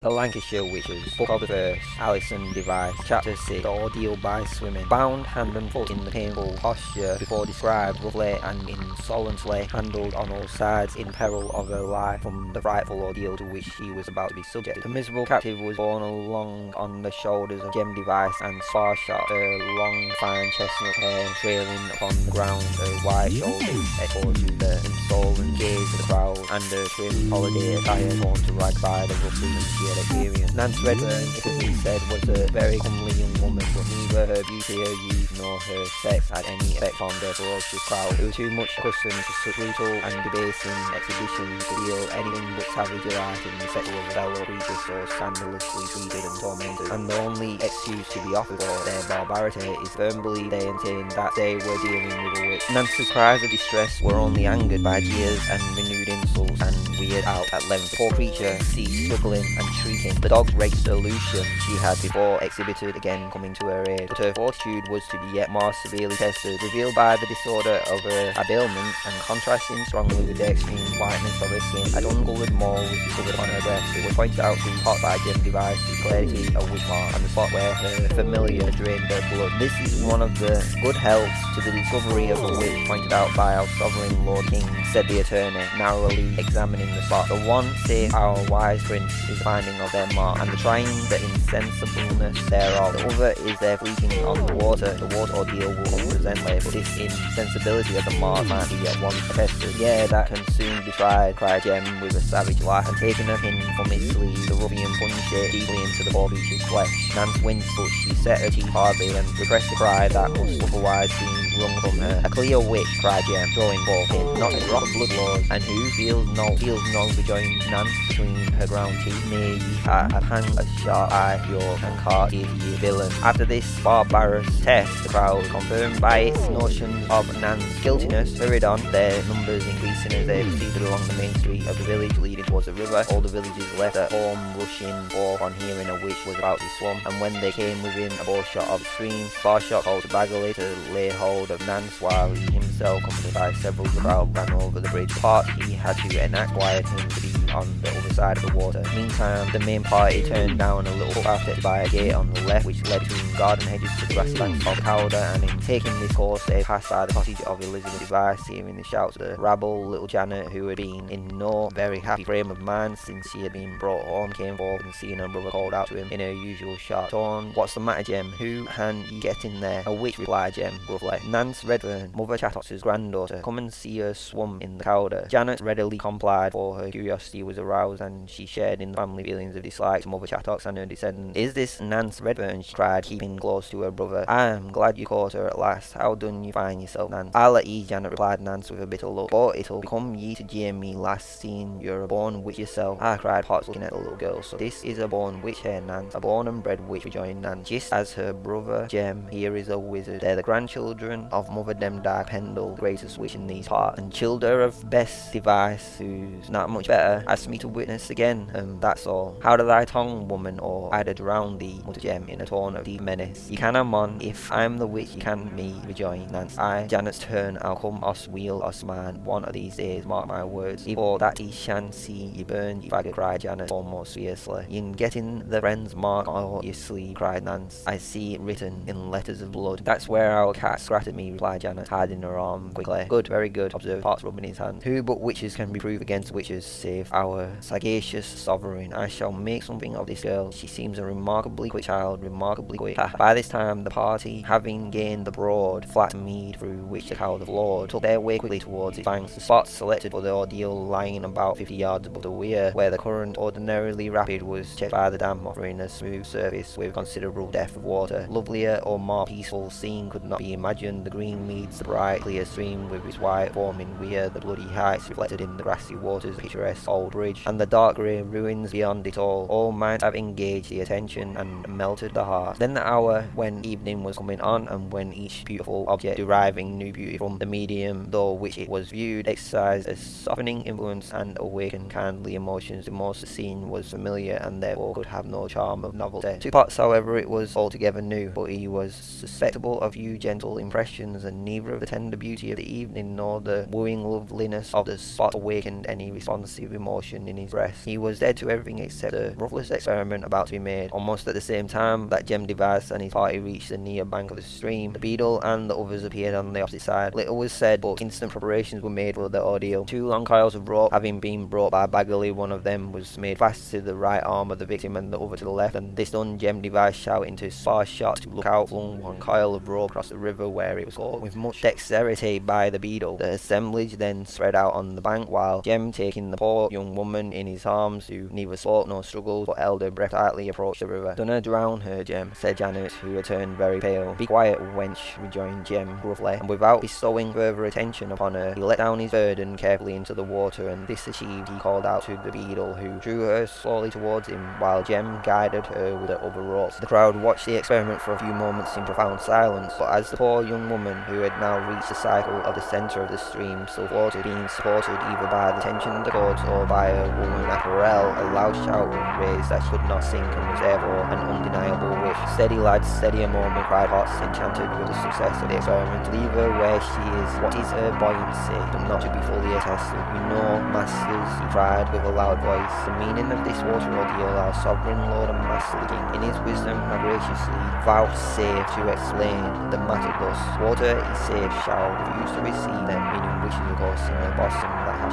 The Lancashire Witches, Book of the Verse, Alison Device, Chapter 6, The Ordeal by Swimming. Bound hand and foot in the painful posture before described, roughly and insolently handled on all sides in peril of her life from the frightful ordeal to which she was about to be subjected. The miserable captive was borne along on the shoulders of Jem Device and Sparshot, her long fine chestnut hair trailing upon the ground, her white shoulders echoed to the insolent gaze of the crowd, and her trim holiday attire torn to rag by the rough had experienced. Nance Redferne, it been said, was a very comely young woman, but neither her beauty, her youth, nor her sex had any effect on the ferocious crowd, who were too much accustomed to such brutal and debasing exhibitions to feel anything but savage delight in the sex of a fellow creature so scandalously treated and tormented. And the only excuse to be offered for their barbarity is firmly they maintained that they were dealing with a witch. Nance's cries of distress were only angered by jeers and renewed insults and weird out at length. The poor creature ceased struggling and shrieking. The dog's great solution she had before exhibited again coming to her aid, but her fortitude was to be yet more severely tested, revealed by the disorder of uh, her habiliments and contrasting strongly with the extreme whiteness of her skin. A uncoloured mole was discovered on her breast. It was pointed out to be hot by Jem Device to clarity of witch mark and the spot where her familiar drained her blood. This is one of the good helps to the discovery of a witch pointed out by our sovereign Lord King, said the attorney, narrowly examining the spot. The one, say our wise prince, is finding of their mark, and the trying the insensibleness thereof. The other is their fleeting on the water. The water ordeal will come presently, this insensibility of the might be at once attested. Yeah, that can soon be tried, cried Jem with a savage laugh, and taking a pin from his sleeve, the ruffian punched it deeply into the poor creature's flesh. Nance winced, but she set her teeth hardly and repressed a cry that must otherwise be wrung from her. A clear witch, cried Jem, drawing forth in, not a blood laws, and who feels no, feels no rejoined Nance between her ground teeth. Nay, ye have hanged a sharp eye, your and caught ye villain. After this barbarous test, the crowd, confirmed by its notion of Nan's guiltiness, hurried on, their numbers increasing as they proceeded along the main street of the village leading towards the river. All the villagers left at home, rushing forth on hearing a witch was about to swim, and when they came within a bow shot of the stream, Sparshot called to Bagley to lay hold of Nance while he himself, accompanied by several of the crowd, ran over the bridge. Part he had to enact quiet him to be on the other side of the water. Meantime, the main party turned down a little footpath by a gate on the left which led between garden hedges to the grassy banks of Calder and in taking this course they passed by the cottage of Elizabeth Device hearing the shouts of the rabble little Janet who had been in no very happy frame of mind since she had been brought home came forward and seeing her brother called out to him in her usual sharp tone What's the matter Jem? Who can you get in there? A witch replied Jem gruffly. Nance Redferne, Mother Chattox's granddaughter, come and see her swum in the Calder. Janet readily complied for her curiosity was aroused and she shared in the family feelings of dislike to Mother Chattox and her descendants. Is this Nance Redferne? she cried, keeping close to her brother. I am glad you caught her at last. How done you find yourself, Nance? I'll let ye, Janet replied Nance with a bitter look. But it'll become ye to jeer me last seen you're a born witch yourself. I cried Potts looking at the little girl. So this is a born witch here, Nance. A born and bred witch, rejoined Nance. Just as her brother Jem here is a wizard. They're the grandchildren of Mother Demdike Pendle, the greatest witch in these parts, and childer of Bess Device, who's not much better. Ask me to witness again, and that's all. How do thy tongue, woman, or I'd drown thee, muttered Jem in a tone of deep menace. You can am on, if I'm the witch, you can me, rejoined Nance. I, Janet's turn, I'll come us wheel us man, one of these days, mark my words. Before that he shan't see you burn, you faggot, cried Janet, almost fiercely. In the friend's mark or your sleeve, cried Nance. I see it written in letters of blood. That's where our cat scratched me, replied Janet, hiding her arm quickly. Good, very good, observed Potts, rubbing his hand. Who but witches can be proof against witches, save our sagacious sovereign? I shall make something of this girl. She seems a remarkably quick child, remarkably quick. By this time, the party, having gained the broad, flat mead through which the Calder flowed, took their way quickly towards its banks. The spot selected for the ordeal lying about 50 yards above the weir, where the current, ordinarily rapid, was checked by the dam, offering a smooth surface with considerable depth of water. Lovelier or more peaceful scene could not be imagined. The green meads, the bright, clear stream with its white foaming weir, the bloody heights reflected in the grassy waters, picturesque old bridge, and the dark grey ruins beyond it all, all might have engaged the attention and melted the heart. Then the hour when evening was coming on, and when each beautiful object deriving new beauty from the medium though which it was viewed exercised a softening influence and awakened kindly emotions, the most the scene was familiar and therefore could have no charm of novelty. To Potts, however, it was altogether new, but he was susceptible of few gentle impressions, and neither of the tender beauty of the evening nor the wooing loveliness of the spot awakened any responsive emotion in his breast. He was dead to everything except the ruthless experiment about to be made. Almost at the same time that Jem Device and his party reached the near bank of the stream, the beadle and the others appeared on the opposite side. Little was said, but instant preparations were made for the ordeal. Two long coils of rope having been brought by Bagley, one of them was made fast to the right arm of the victim and the other to the left, and this done, Jem Device shouting to Sparshot to look out, flung one coil of rope across the river where it was caught with much dexterity by the Beadle. The assemblage then spread out on the bank while Jem, taking the poor young woman in his arms, who neither spoke nor struggled, but held her breath tightly, approached the river. Dunna drown her, Jem, said Janet, who had turned very pale. Be quiet, wench, rejoined Jem gruffly, and without bestowing further attention upon her, he let down his burden carefully into the water, and this achieved, he called out to the beadle, who drew her slowly towards him, while Jem guided her with the other ropes. The crowd watched the experiment for a few moments in profound silence, but as the poor young woman, who had now reached the cycle of the centre of the stream, still floated, being supported either by the tension of the cords or by a woman apparel, a loud shout was raised that could not sink and was therefore an undeniable wish. Steady lads, steady a moment, cried Potts, enchanted with the success of the experiment. Leave her where she is. What is her buoyancy, but not to be fully attested? You know, masters, he cried with a loud voice, the meaning of this water ordeal, our sovereign lord and master king, in his wisdom and graciously vouchsafe to explain the matter thus. Water is safe shall refuse to receive them, meaning wishes of course in the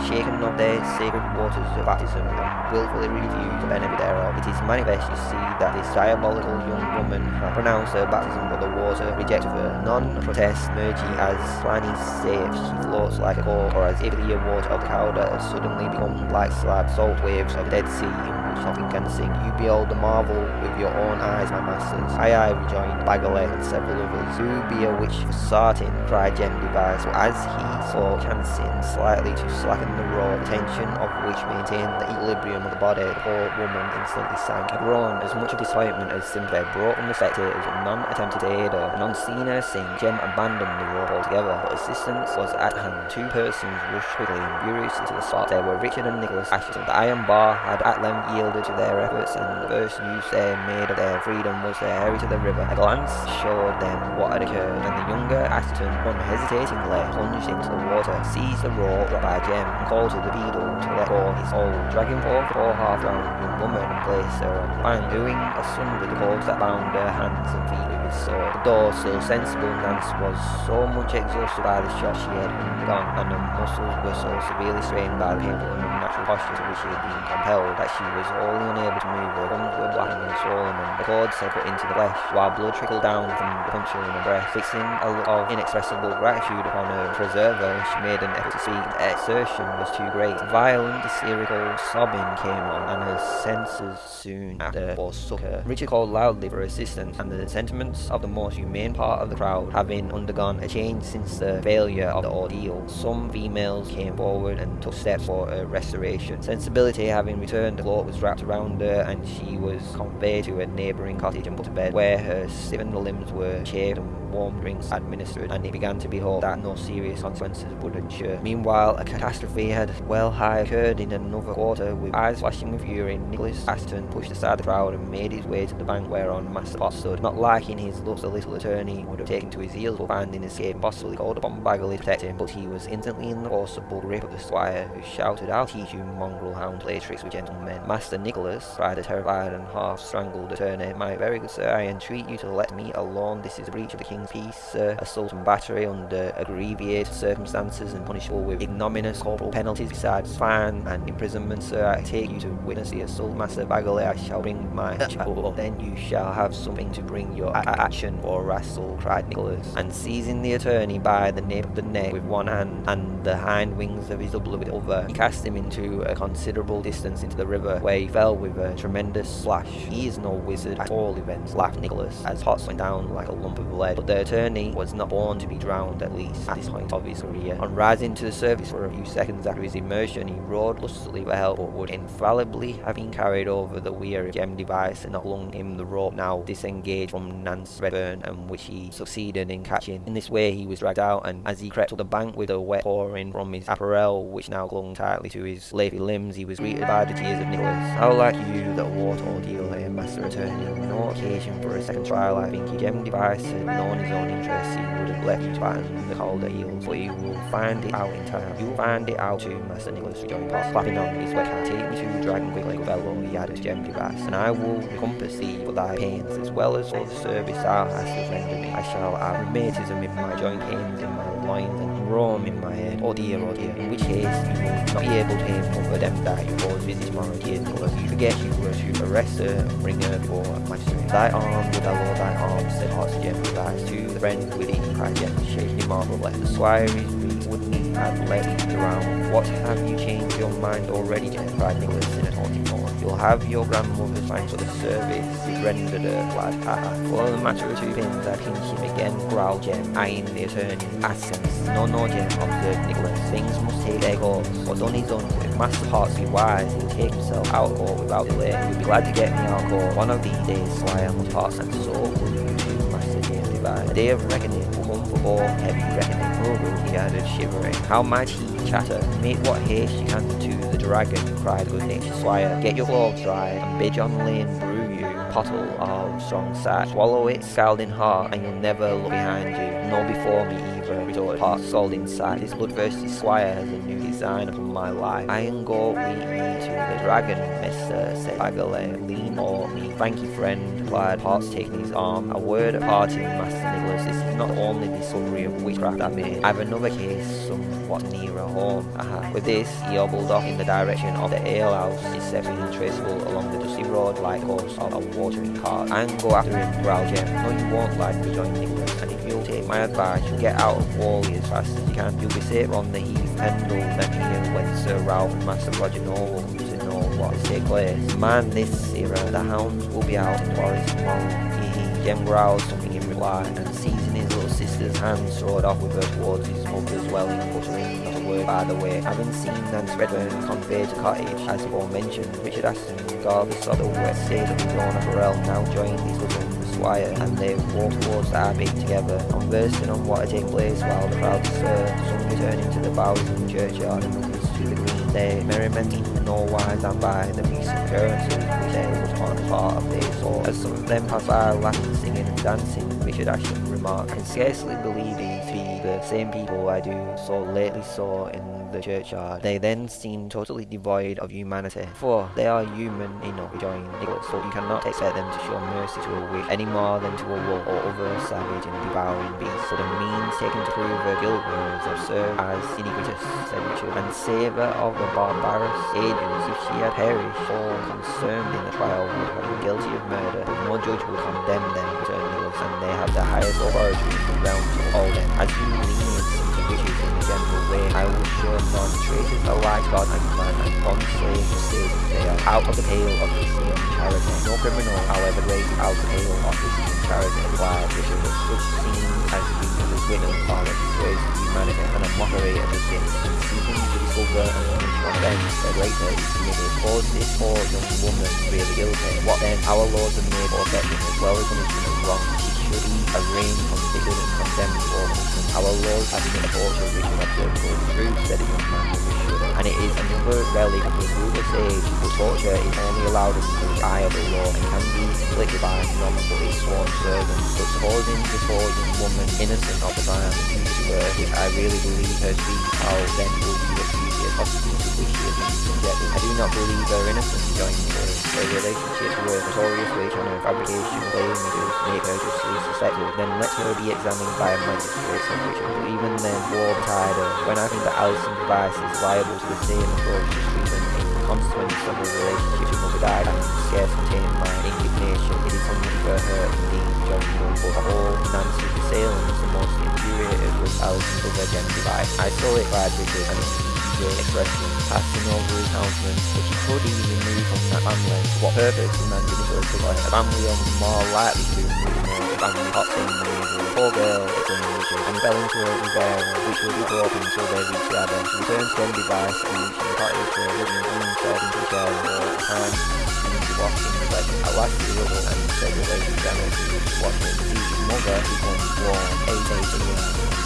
shaken of their sacred waters of baptism and wilfully refused the benefit thereof. It is manifest, you see, that this diabolical young woman hath pronounced her baptism, but the water rejected her. None protest mergy as Pliny saith, she floats like a cork, or as if the water of the Calder has suddenly become like slab salt waves of the Dead Sea in which nothing. You behold the marvel with your own eyes, my masters. Aye, aye, rejoined Bagley and several others. You be a witch for sartin, cried Jem Device, but as he saw chancing slightly to slacken the rope, the tension of which maintained the equilibrium of the body, the poor woman instantly sank. A groan, as much of disappointment as sympathy, brought from the spectators, but none attempted to aid her, and on seeing her sink, Jem abandoned the rope altogether, but assistance was at hand. Two persons rushed quickly and furiously to the spot. They were Richard and Nicholas Ashton. The iron bar had at length yielded to their efforts, and the first use they made of their freedom was to hurry to the river. A glance showed them what had occurred, and the younger Ashton unhesitatingly plunged into the water, seized the rope dropped by Jem, and called to the beadle to let go his hold, dragging forth the poor half-drowned young woman and placed her on the doing asunder the cords that bound her hands and feet with his sword. The door, still sensible, Nance was so much exhausted by the shock she had undergone, and her muscles were so severely strained by the painful and unnatural posture to which she had been compelled, that she was wholly unable to move. Her gums were blackened and swollen, and the cords had cut into the flesh, while blood trickled down from the puncture in her breast. Fixing a look of inexpressible gratitude upon her preserver, she made an effort to speak. The exertion was too great. Violent hysterical sobbing came on, and her senses soon after forsook her. Richard called loudly for assistance, and the sentiments of the most humane part of the crowd having undergone a change since the failure of the ordeal, some females came forward and took steps for her restoration. Sensibility having returned, the cloak was wrapped around her, and she was conveyed to a neighbouring cottage and put to bed, where her stiffened limbs were shaved and warm drinks administered, and it began to be hoped that no serious consequences would ensue. Meanwhile, a catastrophe had well high occurred in another quarter, with eyes flashing with fury. Nicholas Assheton pushed aside the crowd and made his way to the bank whereon Master Potts stood. Not liking his looks, the little attorney would have taken to his heels, but finding escape impossible, he called upon Bagley to protect him, but he was instantly in the forcible grip of the squire, who shouted, I'll teach you mongrel hound play tricks with gentlemen. Master Nicholas, cried the terrified and half-strangled attorney, my very good sir, I entreat you to let me alone. This is a breach of the king's peace, sir, assault and battery under abbreviated circumstances and punishable with ignominious corporal penalties besides fine and imprisonment, sir. I take you to witness the assault, Master Bagley. I shall bring my chapel. Then you shall have something to bring your action for, Rassel, cried Nicholas, and seizing the attorney by the nape of the neck with one hand and the hind wings of his doublet other, he cast him into a considerable distance into the river, where he fell with a tremendous splash. He is no wizard at all events, laughed Nicholas, as Potts went down like a lump of lead. But the attorney was not born to be drowned, at least at this point of his career. On rising to the surface for a few seconds after his immersion, he roared lustily for help, but would infallibly have been carried over the weir if Jem Device had not flung him the rope now disengaged from Nance Redferne, and which he succeeded in catching. In this way he was dragged out, and as he crept up the bank with the wet pouring from his apparel, which now clung tightly to his leafy limbs, he was greeted by the tears of Nicholas. How like you that water ordeal here, master returning no occasion for a second trial. I think Jem Device had known his own interests, he would have left you batten the Calder eels, but he will find it out in time. You'll find it out too, Master Nicholas rejoined Potts, clapping on his wet hat. Take me to Dragon quickly, fellow, he added to Jem Device, and I will thee for thy pains, as well as for the service thou hast rendered me. I shall have rheumatism in my joint pains in my loins, and rheum in my head. Oh dear, oh dear, in which case you will not be able to aim over them that you cause visit my dear Nicholas. You forget you were to arrest her and bring her before magistrate. Thy arm would allow thy arm, said Potts Jem Device to the friend with it, cried Jem, shaking him off the squire is he have let it around? What have you changed your mind already, Jem? cried Nicholas in a. You'll have your grandmother's thanks for the service rendered her, lad. Ha. For the matter of two pins, I'd pinch him again, growled Jem, eyeing the attorney. Askance. No, no, Jem, observed Nicholas. Things must take their course. What's done is done. If Master Potts be wise, he'll take himself out of court without delay. He'll be glad to get me out of court. One of these days, Squire must pass, and so will you Master James Device. A day of reckoning will come for all heavy reckoning. Oh, he added, shivering. How might he chatter? Make what haste you can to the dragon, cried the good-natured Squire. Get your clothes dry, and bid John Lane brew you pottle of strong sack. Swallow it scalding hot, and you'll never look behind you, nor before me retorted Potts, scalding sack. This bloodthirsty Squire has a new design upon my life. I and go with me to the dragon, mister, said Bagley. Lean or me. Thank you, friend, replied Potts, taking his arm. A word of parting, Master Nicholas. This is not only the discovery of witchcraft I made. I have another case somewhat nearer home. Aha. With this, he hobbled off in the direction of the alehouse, his step being traceable along the dusty road like course of a watering cart. And go after him, growled Jem. No, you won't, lad, rejoined Nicholas. And take my advice, you'll get out of Whalley as fast as you can. You'll be safer on the heath, Pendle, here when Sir Ralph and Master Roger Nowell come to know what has taken place. Man, this era, the hounds will be out in the Forest tomorrow. He, hee. Jem growled something in reply, and seizing his little sister's hand, strode off with her towards his mother's dwelling, uttering not a word by the way. Having seen Nance Redferne conveyed to cottage, as before mentioned, Richard Assheton, of the wet state of his apparel, now joined his cousin the and they walked towards the abbey together, conversing on what had taken place while the crowd uh, stirred, some returning to the bowers in the churchyard and others to the green. They merrimenting in no wise and by the recent occurrences which they was a part of their soul. As some of them passed by laughing, singing and dancing, Richard Ashton remarked, can scarcely believe these to be the same people I do so lately saw in the churchyard. They then seem totally devoid of humanity, for they are human enough, rejoined Nicholas, so you cannot expect them to show mercy to a witch any more than to a wolf or other savage and devouring beast. So the means taken to prove her guilt was observed as iniquitous, said Richard, and savour of the barbarous ages if she had perished all concerned in the trial would have been guilty of murder, but no judge would condemn them, and they have the highest authority in the realm to hold them. As lenient to wishes in a general way, I will show none traces alike God and man and bond slaves save they are out of the pale of Christian charity. No criminal, however great, out of the pale of Christian charity, required Richard was such scenes as he was women are a disgrace to humanity and a mockery of the sin. Seeking to discover and punish one of them, said later he committed, was this poor young woman really guilty? What then? Our laws are made for as well as punishment of wrong. Should be arraigned, convicted and condemned for. Our have been a which we have to go through, said the young man with a shudder. And it is another relic of the ruthless age. The torture is only allowed in the eye of the law and can be inflicted by but its sworn servants. But supposing this young woman innocent of the crime accused to her, which I really believe her to be, then will you the to has been subjected? I do not believe her innocent, joined. Her relationship to a notorious witch and her fabrication of images make her justly suspected. Then let her be examined by a magistrate. But even then, war betide her. When I think that Alison Device is liable to the same to treatment in consequence of her relationship with Mother Died, I can scarce contain my indignation. It is something for her indeed, Young, but of all Nancy's assailants, the most infuriated was Alison's device. I saw it, cried Richard, and the expression passing over his countenance, which he could easily move from that family. What purpose demanded Nicholas to a family of more likely to move more family hot in the. Poor girl, exclaimed Richard, and fell into a river which would be broken until they reached the Abbey. He returned to the device and reached the cottage where William Green fell into a and wore a hand and seemed to walk in the question. At last he up and said the lady was watching see his mother become warm. Eight days a year.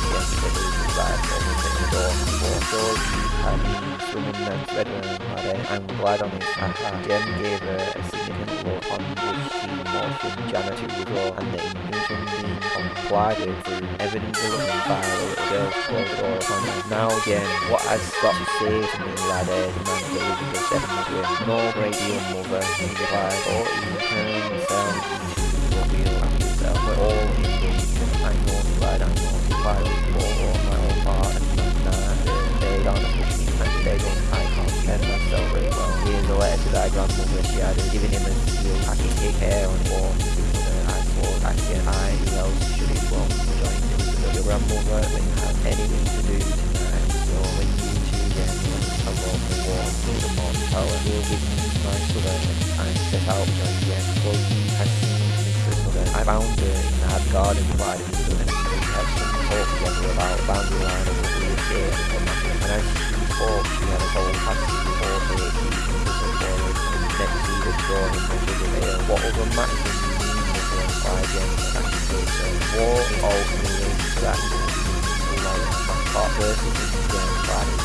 Yes, said Elizabeth Blythe, opened the door. For sure you had been swimming and redden, laddie. I'm glad on it. Haha. Jem gave her a significant look on which she motioned Janet to withdraw and the injunction being complied with through evident reluctance by the little girl closed the door upon her. Now Jem, what has got to say to me, laddie? demanded Elizabeth definitely. No great deal, mother, he replied, or he turned know, replied, I know, replied, for all my own part, and they don't push me, and they don't, I can't defend myself very well. Here's a letter to thy grandmother, she added, giving him a seal, packing take care on to mother, I thought, I, who else should it from join Elizabeth, your grandmother, when you have anything to do tonight, so when you two get along the warm to the morning power, will me my brother, I set out join again, for you had seen I found her in that garden provided with them, and talk together about the boundary line of the and as she thought she had a whole passage before her, she was forward, and next to the door in the veil, what other than you need to inquire again, and she said, so, war ultimately that like my heart versus again Friday,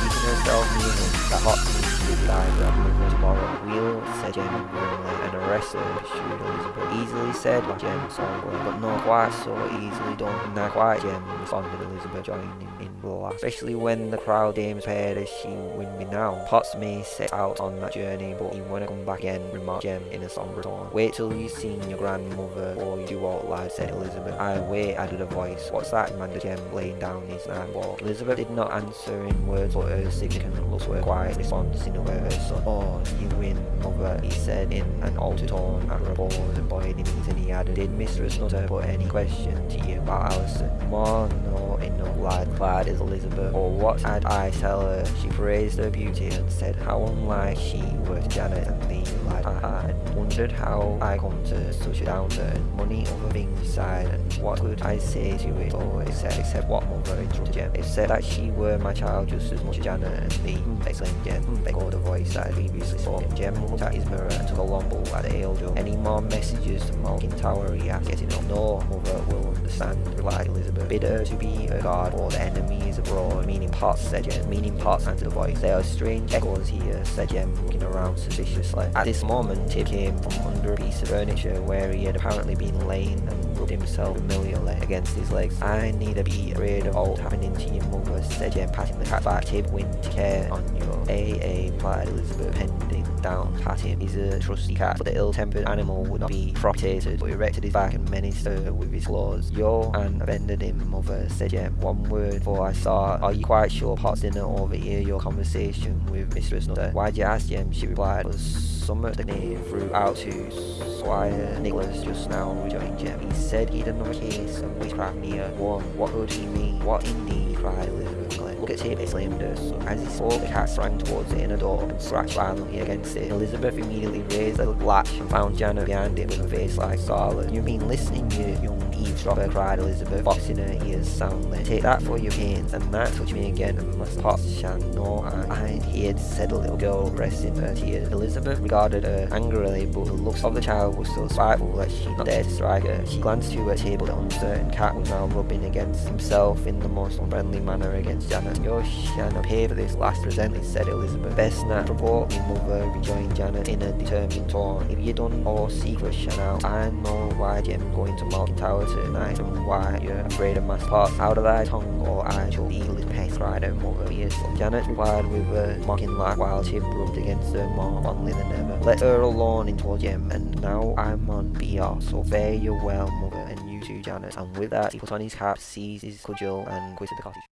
seeking herself him, that hot to die grandmother tomorrow. We'll, said Jem and Elizabeth. Easily said, Jem somberly, but not quite so easily done. Not quite, Jem, responded Elizabeth, joining in the laugh. Especially when the crowd aims prepared as she win me now. Potts may set out on that journey, but he won't come back again, remarked Jem in a sombre tone. Wait till you've seen your grandmother, or you do all loud, said Elizabeth. I wait, added a voice. What's that? demanded Jem, laying down his knife fork. Elizabeth did not answer in words, but her significant looks were quiet response in a way her son. Oh, you win, mother, he said in an altered tone after a pause and knees, and he added, Did Mistress Nutter put any question to you about Alison? More no, in no lad, glad is Elizabeth. Or what had I tell her? She praised her beauty and said how unlike she was Janet and the lad. I had wondered how I come to such a downturn. Money, other things and what could I say to it? Oh, except, except what mother interrupted Jem. Said that she were my child just as much as Janet and the mm, exclaimed Jem. Mm, echoed a voice that had previously spoken. Jem looked at his mirror and took a long pull at the ale jug. Any more messages to Malkin Tower? He asked, getting up. No, mother will understand, replied Elizabeth. Bid her to be her guard, or the enemies abroad. Meaning Potts, said Jem. Meaning Potts, answered the voice. There are strange echoes here, said Jem, looking around suspiciously. At this moment, Tib came from under a piece of furniture where he had apparently been laying and rubbed himself familiarly against his legs. I need to be afraid of all happening to your mother, said Jem, patting the cat back. Tib went to care on your AA, replied Elizabeth, pending down pat him. He's a trusty cat, but the ill-tempered animal would not be froctated, but erected his back and menaced her with his claws. Yo, and offended him, mother, said Jem. One word, for I saw. Are you quite sure Potts didn't overhear your conversation with Mistress Nutter? Why'd you ask Jem? She replied, was the name threw out to Squire Nicholas just now, rejoined Jem. He said he'd another case of witchcraft near one. What could he mean? What indeed? cried Elizabeth. Look at Tib, exclaimed her son. As he spoke, the cat sprang towards the inner door and scratched violently against it. Elizabeth immediately raised the latch and found Janet behind it with a face like scarlet. You've been listening, you young eavesdropper, cried Elizabeth, boxing her ears soundly. Take that for your pains, and that touch me again, and must Potts shall know I here, said the little girl, resting her tears. Elizabeth regarded her angrily, but the looks of the child were so spiteful that she not dared to strike her. She glanced to her table, the uncertain cat was now rubbing against himself in the most unfriendly manner against Janet. You shanna pay for this last presently, said Elizabeth. Best not provoke me, mother, rejoined Janet in a determined tone. If you done all secret shanna, I know why Jem's going to Malkin And why you're afraid of Master Potts. Out of thy tongue or I shall deal with pest, cried her mother fiercely. Janet replied with a mocking laugh while she rubbed against her more fondly than ever. Let her alone into Jem, and now I'm on off, so fare you well, mother, and you too, Janet. And with that, he put on his cap, seized his cudgel, and quitted the cottage.